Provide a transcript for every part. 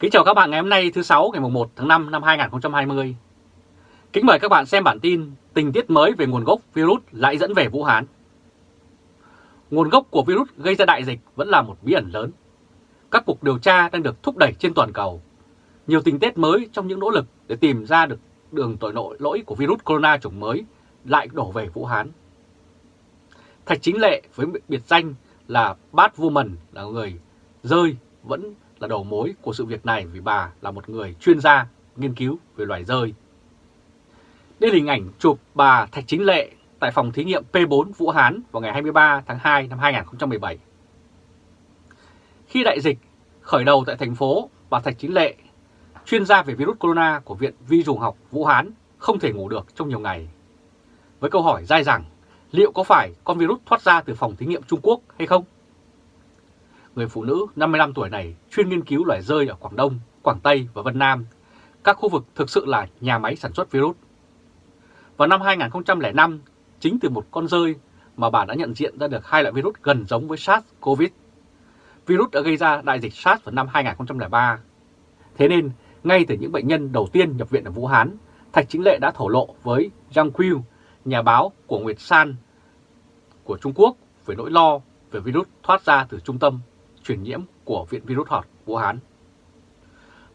Kính chào các bạn ngày hôm nay, thứ 6 ngày 1 tháng 5 năm 2020. Kính mời các bạn xem bản tin tình tiết mới về nguồn gốc virus lại dẫn về Vũ Hán. Nguồn gốc của virus gây ra đại dịch vẫn là một bí ẩn lớn. Các cuộc điều tra đang được thúc đẩy trên toàn cầu. Nhiều tình tiết mới trong những nỗ lực để tìm ra được đường tội nội lỗi của virus corona chủng mới lại đổ về Vũ Hán. Thạch Chính Lệ với biệt danh là Bad Woman là người rơi vẫn là đầu mối của sự việc này vì bà là một người chuyên gia nghiên cứu về loài rơi. Đây là hình ảnh chụp bà Thạch Chính Lệ tại phòng thí nghiệm P4 Vũ Hán vào ngày 23 tháng 2 năm 2017. Khi đại dịch khởi đầu tại thành phố, bà Thạch Chính Lệ, chuyên gia về virus corona của Viện Vi trùng học Vũ Hán, không thể ngủ được trong nhiều ngày. Với câu hỏi dai dẳng, liệu có phải con virus thoát ra từ phòng thí nghiệm Trung Quốc hay không? Người phụ nữ 55 tuổi này chuyên nghiên cứu loài rơi ở Quảng Đông, Quảng Tây và Vân Nam, các khu vực thực sự là nhà máy sản xuất virus. Vào năm 2005, chính từ một con rơi mà bà đã nhận diện ra được hai loại virus gần giống với SARS-CoV. Virus đã gây ra đại dịch SARS vào năm 2003. Thế nên, ngay từ những bệnh nhân đầu tiên nhập viện ở Vũ Hán, Thạch Chính Lệ đã thổ lộ với Zhang Qiu, nhà báo của Nguyệt San của Trung Quốc về nỗi lo về virus thoát ra từ trung tâm truyền nhiễm của Viện Virus Họt Vũ Hán.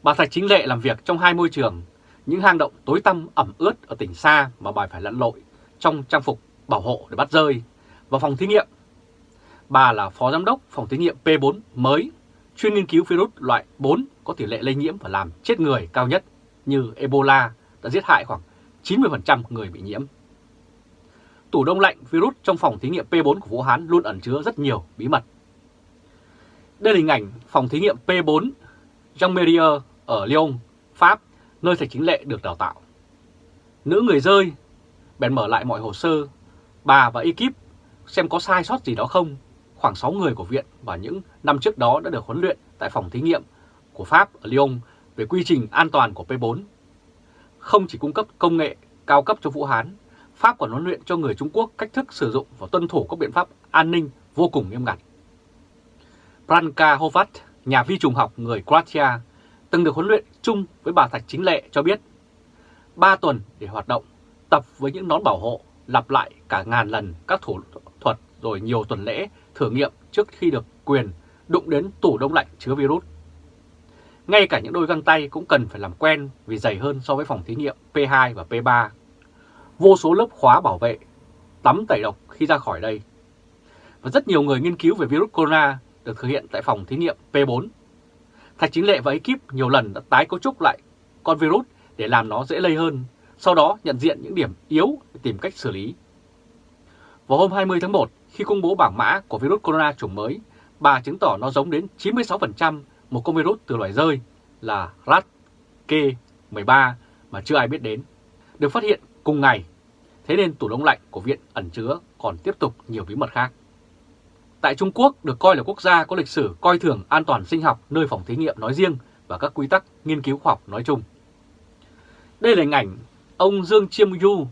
Bà Thạch Chính Lệ làm việc trong hai môi trường, những hang động tối tăm ẩm ướt ở tỉnh xa mà bà phải lặn lội trong trang phục bảo hộ để bắt rơi, và phòng thí nghiệm. Bà là Phó Giám đốc phòng thí nghiệm P4 mới, chuyên nghiên cứu virus loại 4 có tỷ lệ lây nhiễm và làm chết người cao nhất như Ebola đã giết hại khoảng 90% người bị nhiễm. Tủ đông lạnh virus trong phòng thí nghiệm P4 của Vũ Hán luôn ẩn chứa rất nhiều bí mật. Đây là hình ảnh phòng thí nghiệm P4 Jean Merier ở Lyon, Pháp, nơi thầy chính lệ được đào tạo. Nữ người rơi, bèn mở lại mọi hồ sơ, bà và ekip xem có sai sót gì đó không. Khoảng 6 người của viện và những năm trước đó đã được huấn luyện tại phòng thí nghiệm của Pháp ở Lyon về quy trình an toàn của P4. Không chỉ cung cấp công nghệ cao cấp cho Vũ Hán, Pháp còn huấn luyện cho người Trung Quốc cách thức sử dụng và tuân thủ các biện pháp an ninh vô cùng nghiêm ngặt. Branka Hovat, nhà vi trùng học người Croatia, từng được huấn luyện chung với bà Thạch Chính Lệ cho biết 3 tuần để hoạt động, tập với những nón bảo hộ, lặp lại cả ngàn lần các thủ thuật rồi nhiều tuần lễ thử nghiệm trước khi được quyền đụng đến tủ đông lạnh chứa virus. Ngay cả những đôi găng tay cũng cần phải làm quen vì dày hơn so với phòng thí nghiệm P2 và P3. Vô số lớp khóa bảo vệ, tắm tẩy độc khi ra khỏi đây. Và rất nhiều người nghiên cứu về virus corona được thực hiện tại phòng thí nghiệm P4. Thạch Chính Lệ và ekip nhiều lần đã tái cấu trúc lại con virus để làm nó dễ lây hơn, sau đó nhận diện những điểm yếu để tìm cách xử lý. Vào hôm 20 tháng 1, khi công bố bảng mã của virus corona chủng mới, bà chứng tỏ nó giống đến 96% một con virus từ loài rơi là rat K13 mà chưa ai biết đến, được phát hiện cùng ngày. Thế nên tủ đông lạnh của viện ẩn chứa còn tiếp tục nhiều bí mật khác. Tại Trung Quốc được coi là quốc gia có lịch sử coi thường an toàn sinh học nơi phòng thí nghiệm nói riêng và các quy tắc nghiên cứu khoa học nói chung. Đây là hình ảnh ông Dương Chiêm Du,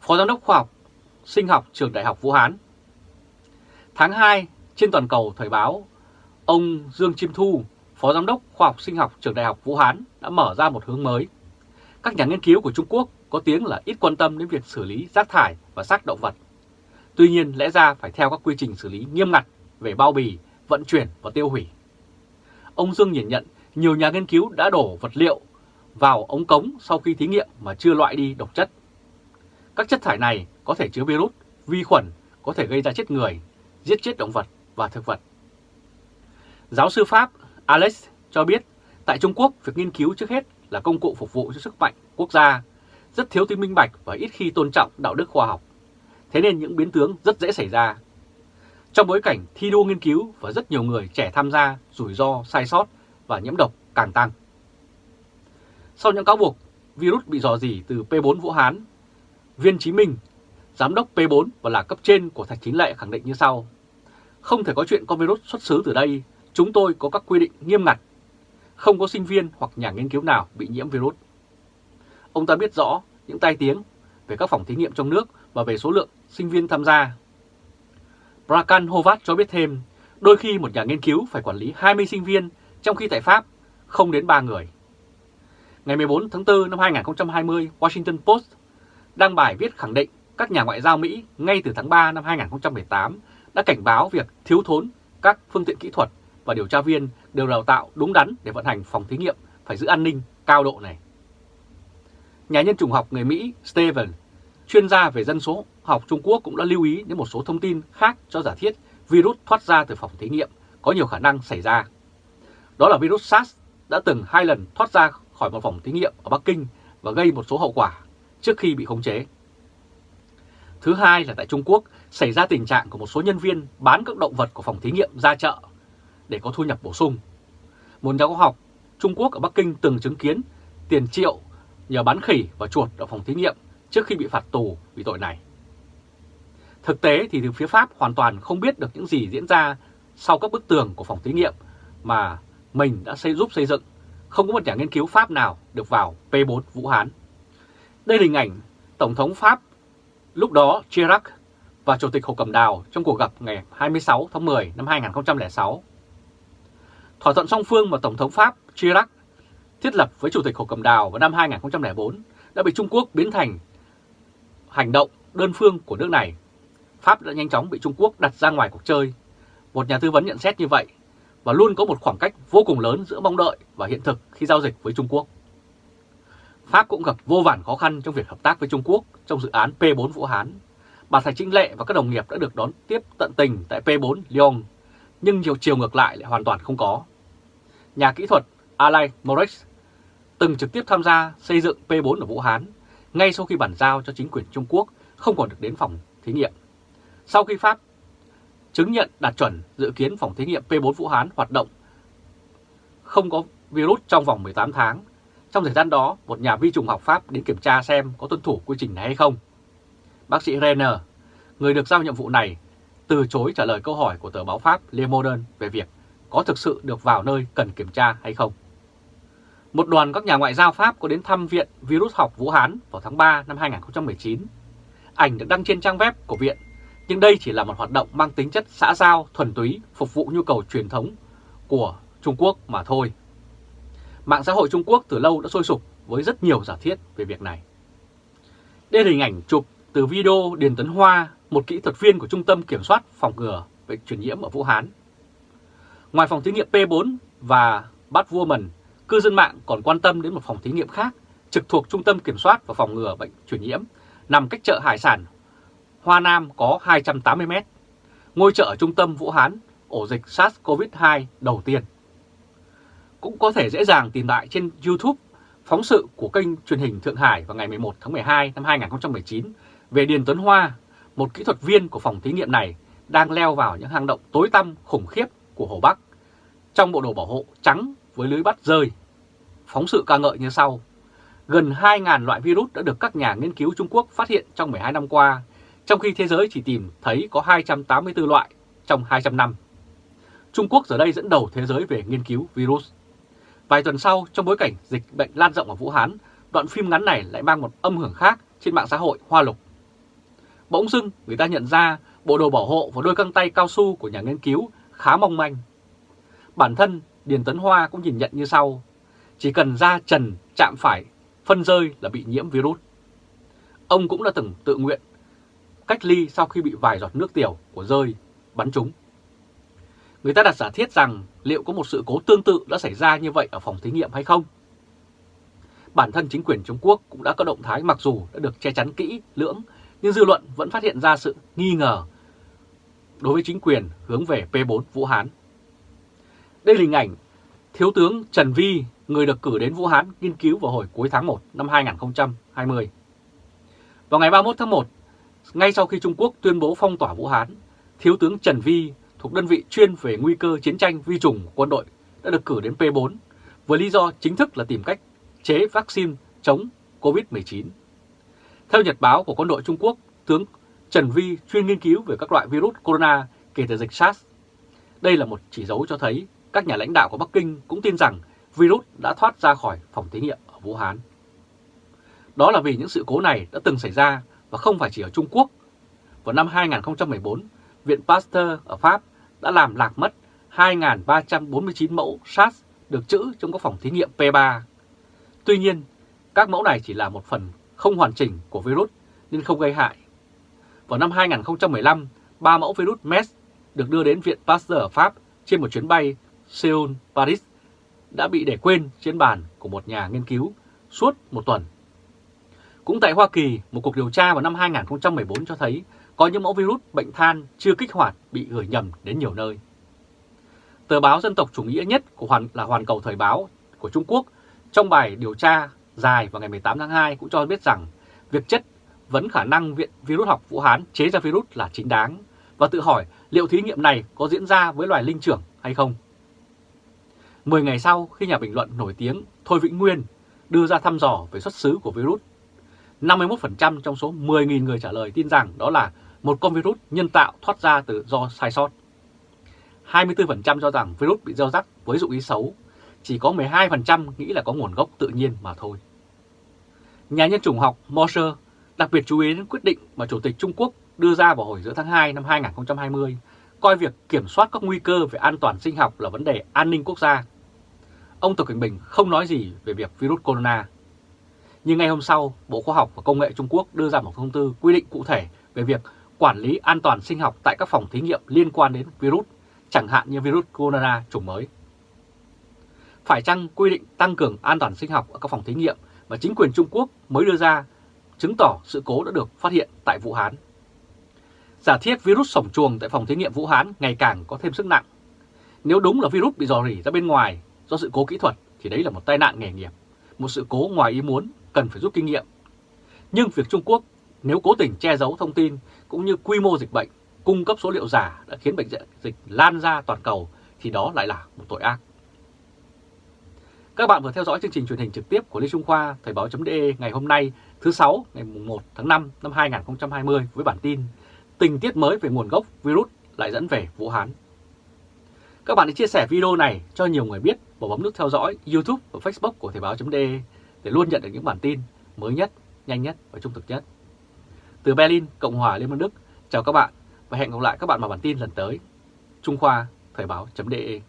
Phó Giám đốc khoa học sinh học trường Đại học Vũ Hán. Tháng 2, trên toàn cầu thời báo, ông Dương Chiêm Thu, Phó Giám đốc khoa học sinh học trường Đại học Vũ Hán đã mở ra một hướng mới. Các nhà nghiên cứu của Trung Quốc có tiếng là ít quan tâm đến việc xử lý rác thải và xác động vật Tuy nhiên lẽ ra phải theo các quy trình xử lý nghiêm ngặt về bao bì, vận chuyển và tiêu hủy. Ông Dương nhìn nhận nhiều nhà nghiên cứu đã đổ vật liệu vào ống cống sau khi thí nghiệm mà chưa loại đi độc chất. Các chất thải này có thể chứa virus, vi khuẩn, có thể gây ra chết người, giết chết động vật và thực vật. Giáo sư Pháp Alex cho biết tại Trung Quốc việc nghiên cứu trước hết là công cụ phục vụ cho sức mạnh quốc gia, rất thiếu tính minh bạch và ít khi tôn trọng đạo đức khoa học. Thế nên những biến tướng rất dễ xảy ra. Trong bối cảnh thi đua nghiên cứu và rất nhiều người trẻ tham gia, rủi ro, sai sót và nhiễm độc càng tăng. Sau những cáo buộc virus bị dò dỉ từ P4 Vũ Hán, Viên Chí Minh, giám đốc P4 và là cấp trên của Thạch Chính Lệ khẳng định như sau. Không thể có chuyện con virus xuất xứ từ đây, chúng tôi có các quy định nghiêm ngặt. Không có sinh viên hoặc nhà nghiên cứu nào bị nhiễm virus. Ông ta biết rõ những tai tiếng về các phòng thí nghiệm trong nước và về số lượng sinh viên tham gia. Brakan Hovat cho biết thêm, đôi khi một nhà nghiên cứu phải quản lý 20 sinh viên, trong khi tại Pháp không đến 3 người. Ngày 14 tháng 4 năm 2020, Washington Post đăng bài viết khẳng định các nhà ngoại giao Mỹ ngay từ tháng 3 năm 2018 đã cảnh báo việc thiếu thốn các phương tiện kỹ thuật và điều tra viên đều đào tạo đúng đắn để vận hành phòng thí nghiệm phải giữ an ninh cao độ này. Nhà nhân chủng học người Mỹ Steven, chuyên gia về dân số học Trung Quốc cũng đã lưu ý đến một số thông tin khác cho giả thiết virus thoát ra từ phòng thí nghiệm có nhiều khả năng xảy ra. Đó là virus SARS đã từng hai lần thoát ra khỏi một phòng thí nghiệm ở Bắc Kinh và gây một số hậu quả trước khi bị khống chế. Thứ hai là tại Trung Quốc xảy ra tình trạng của một số nhân viên bán các động vật của phòng thí nghiệm ra chợ để có thu nhập bổ sung. Một nhà khoa học Trung Quốc ở Bắc Kinh từng chứng kiến tiền triệu nhờ bán khỉ và chuột ở phòng thí nghiệm trước khi bị phạt tù vì tội này. Thực tế thì từ phía Pháp hoàn toàn không biết được những gì diễn ra sau các bức tường của phòng thí nghiệm mà mình đã xây giúp xây dựng. Không có một nhà nghiên cứu Pháp nào được vào P4 Vũ Hán. Đây là hình ảnh Tổng thống Pháp lúc đó, Chirac, và Chủ tịch Hồ Cầm Đào trong cuộc gặp ngày 26 tháng 10 năm 2006. Thỏa thuận song phương mà Tổng thống Pháp, Chirac thiết lập với Chủ tịch Hồ Cầm Đào vào năm 2004 đã bị Trung Quốc biến thành hành động đơn phương của nước này. Pháp đã nhanh chóng bị Trung Quốc đặt ra ngoài cuộc chơi. Một nhà tư vấn nhận xét như vậy và luôn có một khoảng cách vô cùng lớn giữa mong đợi và hiện thực khi giao dịch với Trung Quốc. Pháp cũng gặp vô vàn khó khăn trong việc hợp tác với Trung Quốc trong dự án P4 Vũ Hán. Bà Thạch Trinh Lệ và các đồng nghiệp đã được đón tiếp tận tình tại P4 Lyon, nhưng nhiều chiều ngược lại lại hoàn toàn không có. Nhà kỹ thuật Alain Morex từng trực tiếp tham gia xây dựng P4 ở Vũ Hán, ngay sau khi bàn giao cho chính quyền Trung Quốc không còn được đến phòng thí nghiệm. Sau khi Pháp chứng nhận đạt chuẩn dự kiến phòng thí nghiệm P4 Vũ Hán hoạt động không có virus trong vòng 18 tháng, trong thời gian đó, một nhà vi trùng học Pháp đến kiểm tra xem có tuân thủ quy trình này hay không. Bác sĩ Renner, người được giao nhiệm vụ này, từ chối trả lời câu hỏi của tờ báo Pháp Le Monde về việc có thực sự được vào nơi cần kiểm tra hay không. Một đoàn các nhà ngoại giao Pháp có đến thăm Viện Virus học Vũ Hán vào tháng 3 năm 2019. Ảnh được đăng trên trang web của viện, nhưng đây chỉ là một hoạt động mang tính chất xã giao thuần túy phục vụ nhu cầu truyền thống của Trung Quốc mà thôi. Mạng xã hội Trung Quốc từ lâu đã sôi sục với rất nhiều giả thiết về việc này. Đây là hình ảnh chụp từ video Điền Tấn Hoa, một kỹ thuật viên của Trung tâm Kiểm soát Phòng ngừa Bệnh truyền nhiễm ở Vũ Hán. Ngoài phòng thí nghiệm P4 và Batwoman, cư dân mạng còn quan tâm đến một phòng thí nghiệm khác trực thuộc Trung tâm Kiểm soát và Phòng ngừa Bệnh truyền nhiễm, nằm cách chợ Hải sản Hoa Nam có 280 mét. Ngôi chợ ở trung tâm Vũ Hán, ổ dịch SARS-CoV-2 đầu tiên cũng có thể dễ dàng tìm lại trên YouTube phóng sự của kênh truyền hình Thượng Hải vào ngày 11 tháng 12 năm 2019 về Điền Tuấn Hoa, một kỹ thuật viên của phòng thí nghiệm này đang leo vào những hang động tối tăm khủng khiếp của Hồ Bắc trong bộ đồ bảo hộ trắng với lưới bắt rơi. Phóng sự ca ngợi như sau. Gần 2.000 loại virus đã được các nhà nghiên cứu Trung Quốc phát hiện trong 12 năm qua, trong khi thế giới chỉ tìm thấy có 284 loại trong 200 năm. Trung Quốc giờ đây dẫn đầu thế giới về nghiên cứu virus. Vài tuần sau, trong bối cảnh dịch bệnh lan rộng ở Vũ Hán, đoạn phim ngắn này lại mang một âm hưởng khác trên mạng xã hội Hoa Lục. Bỗng dưng, người ta nhận ra bộ đồ bảo hộ và đôi găng tay cao su của nhà nghiên cứu khá mong manh. Bản thân Điền Tấn Hoa cũng nhìn nhận như sau, chỉ cần da trần chạm phải phân rơi là bị nhiễm virus. Ông cũng đã từng tự nguyện cách ly sau khi bị vài giọt nước tiểu của rơi bắn trúng. Người ta đặt giả thiết rằng liệu có một sự cố tương tự đã xảy ra như vậy ở phòng thí nghiệm hay không? Bản thân chính quyền Trung Quốc cũng đã có động thái mặc dù đã được che chắn kỹ lưỡng, nhưng dư luận vẫn phát hiện ra sự nghi ngờ đối với chính quyền hướng về P4 Vũ Hán. Đây là hình ảnh Thiếu tướng Trần Vi, người được cử đến Vũ Hán nghiên cứu vào hồi cuối tháng 1 năm 2020. Vào ngày 31 tháng 1, ngay sau khi Trung Quốc tuyên bố phong tỏa Vũ Hán, Thiếu tướng Trần Vi thuộc đơn vị chuyên về nguy cơ chiến tranh vi trùng của quân đội đã được cử đến P4 với lý do chính thức là tìm cách chế vaccine chống COVID-19. Theo nhật báo của quân đội Trung Quốc, tướng Trần Vi chuyên nghiên cứu về các loại virus corona kể từ dịch SARS. Đây là một chỉ dấu cho thấy các nhà lãnh đạo của Bắc Kinh cũng tin rằng virus đã thoát ra khỏi phòng thí nghiệm ở Vũ Hán. Đó là vì những sự cố này đã từng xảy ra và không phải chỉ ở Trung Quốc. Vào năm 2014, Viện Pasteur ở Pháp đã làm lạc mất 2.349 mẫu SARS được trữ trong các phòng thí nghiệm P3. Tuy nhiên, các mẫu này chỉ là một phần không hoàn chỉnh của virus nên không gây hại. Vào năm 2015, ba mẫu virus MERS được đưa đến Viện Pasteur ở Pháp trên một chuyến bay Seoul-Paris đã bị để quên trên bàn của một nhà nghiên cứu suốt một tuần. Cũng tại Hoa Kỳ, một cuộc điều tra vào năm 2014 cho thấy có những mẫu virus bệnh than chưa kích hoạt bị gửi nhầm đến nhiều nơi. Tờ báo dân tộc chủ nghĩa nhất của Hoàn là Hoàn Cầu Thời báo của Trung Quốc trong bài điều tra dài vào ngày 18 tháng 2 cũng cho biết rằng việc chất vấn khả năng Viện Virus học Vũ Hán chế ra virus là chính đáng và tự hỏi liệu thí nghiệm này có diễn ra với loài linh trưởng hay không. Mười ngày sau khi nhà bình luận nổi tiếng Thôi Vĩnh Nguyên đưa ra thăm dò về xuất xứ của virus, 51% trong số 10.000 người trả lời tin rằng đó là một con virus nhân tạo thoát ra từ do sai sót. 24% cho rằng virus bị gieo rắc với dụng ý xấu, chỉ có 12% nghĩ là có nguồn gốc tự nhiên mà thôi. Nhà nhân chủng học Moser đặc biệt chú ý đến quyết định mà Chủ tịch Trung Quốc đưa ra vào hồi giữa tháng 2 năm 2020, coi việc kiểm soát các nguy cơ về an toàn sinh học là vấn đề an ninh quốc gia. Ông Tập Cảnh Bình không nói gì về việc virus corona. Nhưng ngày hôm sau, Bộ Khoa học và Công nghệ Trung Quốc đưa ra một thông tư quy định cụ thể về việc quản lý an toàn sinh học tại các phòng thí nghiệm liên quan đến virus, chẳng hạn như virus corona chủng mới. Phải chăng quy định tăng cường an toàn sinh học ở các phòng thí nghiệm mà chính quyền Trung Quốc mới đưa ra chứng tỏ sự cố đã được phát hiện tại Vũ Hán. Giả thiết virus sổng chuồng tại phòng thí nghiệm Vũ Hán ngày càng có thêm sức nặng. Nếu đúng là virus bị dò rỉ ra bên ngoài do sự cố kỹ thuật thì đấy là một tai nạn nghề nghiệp, một sự cố ngoài ý muốn cần phải rút kinh nghiệm. Nhưng việc Trung Quốc nếu cố tình che giấu thông tin cũng như quy mô dịch bệnh, cung cấp số liệu giả đã khiến bệnh dịch lan ra toàn cầu thì đó lại là một tội ác. Các bạn vừa theo dõi chương trình truyền hình trực tiếp của Lê Trung Khoa Thời báo.de ngày hôm nay thứ sáu ngày 1 tháng 5 năm 2020 với bản tin Tình tiết mới về nguồn gốc virus lại dẫn về Vũ Hán. Các bạn hãy chia sẻ video này cho nhiều người biết và bấm nút theo dõi YouTube và Facebook của Thời báo.de để luôn nhận được những bản tin mới nhất, nhanh nhất và trung thực nhất. Từ Berlin, Cộng hòa Liên bang Đức, chào các bạn và hẹn gặp lại các bạn vào bản tin lần tới. Trung Khoa Thời báo.de